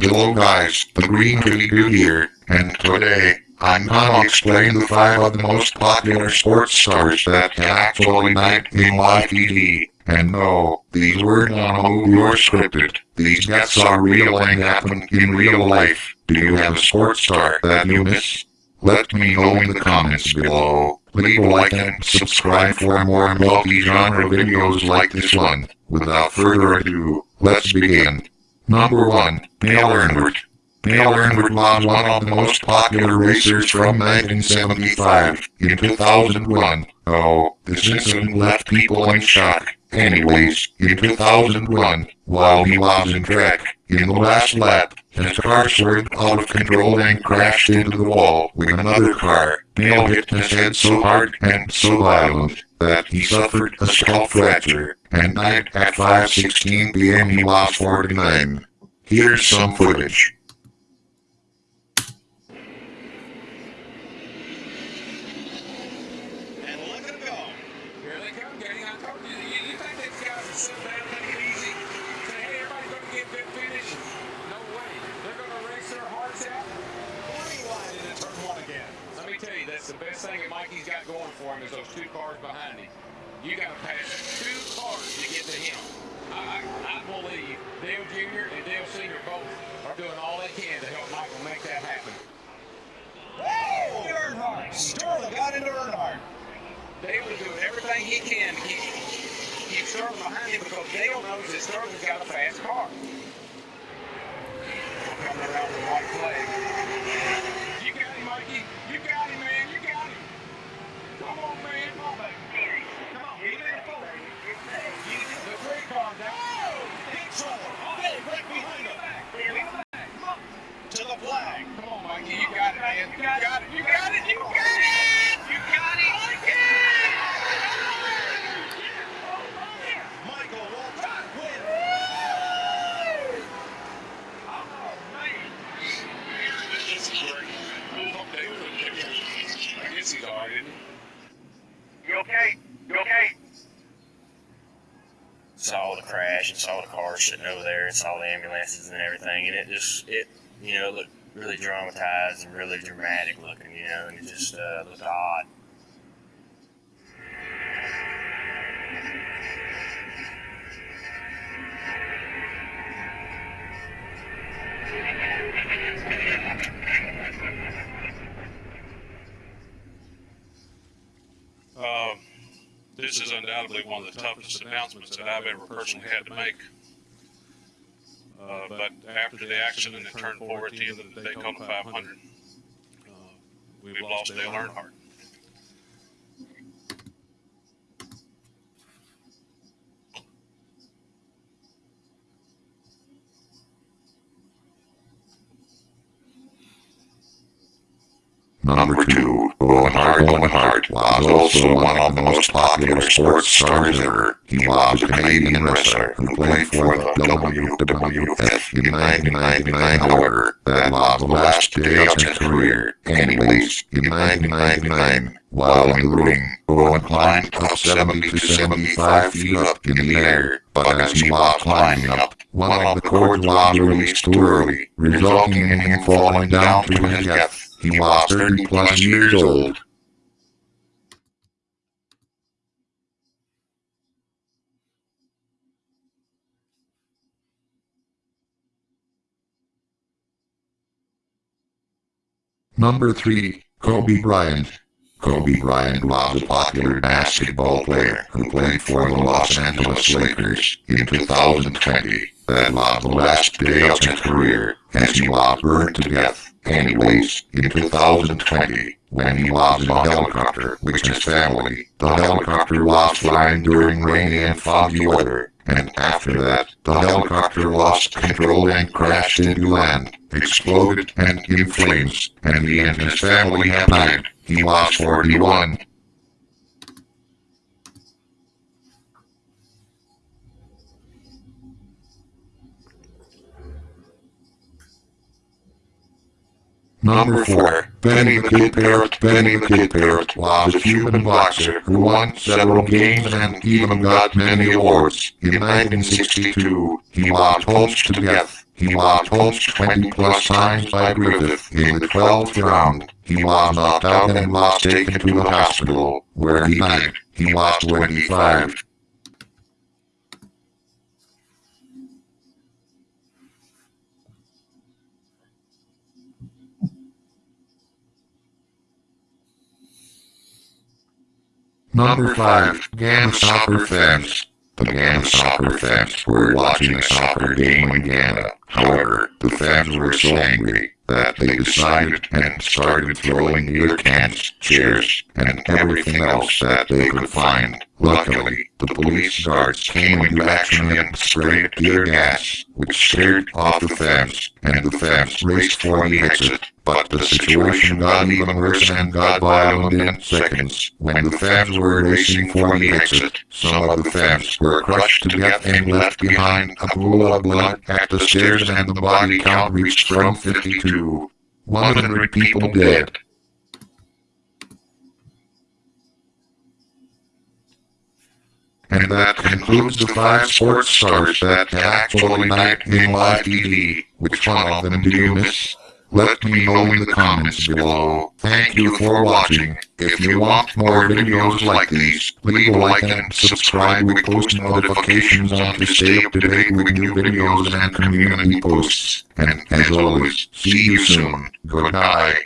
Hello guys, the Green Kitty Dude here, and today, I'm gonna explain the five of the most popular sports stars that actually night in live TV. And no, these were not a movie or scripted. These deaths are real and happen in real life. Do you have a sports star that you miss? Let me know in the comments below. Leave a like and subscribe for more multi-genre videos like this one. Without further ado, let's begin. Number 1. Dale Earnhardt. Dale Earnhardt was one of the most popular racers from 1975. In 2001, oh, this incident left people in shock. Anyways, in 2001, while he was in track, in the last lap, his car swerved out of control and crashed into the wall with another car. Dale hit his head so hard and so violent that he suffered a skull fracture and died at 5.16 p.m. he was 49. Here's some footage. The best thing Mikey's got going for him is those two cars behind him. You got to pass two cars to get to him. I, I, I believe Dale Jr. and Dale Sr. both are doing all they can to help Michael make that happen. Woo! Earnhardt. Sterling got into Earnhardt. Dale is doing everything he can to keep, keep Sterling behind him because Dale knows that Sterling's got a fast car. Coming around the white flag. You got him, Mikey. You got him, man. You got him. Come on, man. Come on, baby. Come on. Get in the foot. The three cars out. Big trouble. Hey, right behind him. To the flag. Come on, Mikey. You got it, man. You got it. You got it. You got it. You got it. Michael Waltrip wins. This is great. I hope Dale doesn't pick him. I guess he's all right, isn't he? You okay? You okay? saw the crash and saw the car sitting over there and saw the ambulances and everything and it just it you know looked really dramatized and really dramatic looking you know and it just uh, looked odd this is undoubtedly one of the toughest announcements that I've ever personally had to make. Uh, but after the accident that turned 4 at the end of the Daytona 500, uh, we've lost Dale Earnhardt. Number 2. Owen Hart Owen Hart was also one of the most popular sports stars ever. He was a Canadian wrestler who played for the WWF in 1999 however, that was the last day of his career. Anyways, in 1999, while in the ring, Owen climbed up 70 to 75 feet up in the air, but as he was climbing up, one of the cords was released too early, resulting in him falling down to his death. He was 30 plus years old. Number 3. Kobe Bryant. Kobe Bryant was a popular basketball player who played for the Los Angeles Lakers in 2020. That was the last day of his career, as he was burned to death. Anyways, in 2020, when he was in a helicopter with his family, the helicopter was flying during rainy and foggy weather, and after that, the helicopter lost control and crashed into land, exploded and in flames, and he and his family have died. He was 41. Number 4. Benny the Kid Paret Benny the Kid Paret was a human boxer who won several games and even got many awards. In 1962, he was punched to death. He was punched 20 plus times by Griffith in the 12th round. He was knocked out and was taken to the hospital, where he died. He was 25. Number 5. Ghana Soccer Fans. The Ghana soccer fans were watching a soccer game in Ghana. However, the fans were so angry that they decided and started throwing beer cans, chairs, and everything else that they could find. Luckily, the police guards came into action and sprayed tear gas, which scared off the fans, and the fans raced for the exit. But the situation got even worse and got violent in seconds. When the fans were racing for the exit, some of the fans were crushed to death and left behind a pool of blood at the stairs and the body count reached from 52. 100 people dead. And that concludes the five sports stars that actually night in live TV. Which one of them do you miss? Let me know in the comments below. Thank you for watching. If you want more videos like these, leave a like and subscribe. We post notifications on to stay up to date with new videos and community posts. And as always, see you soon. Goodbye.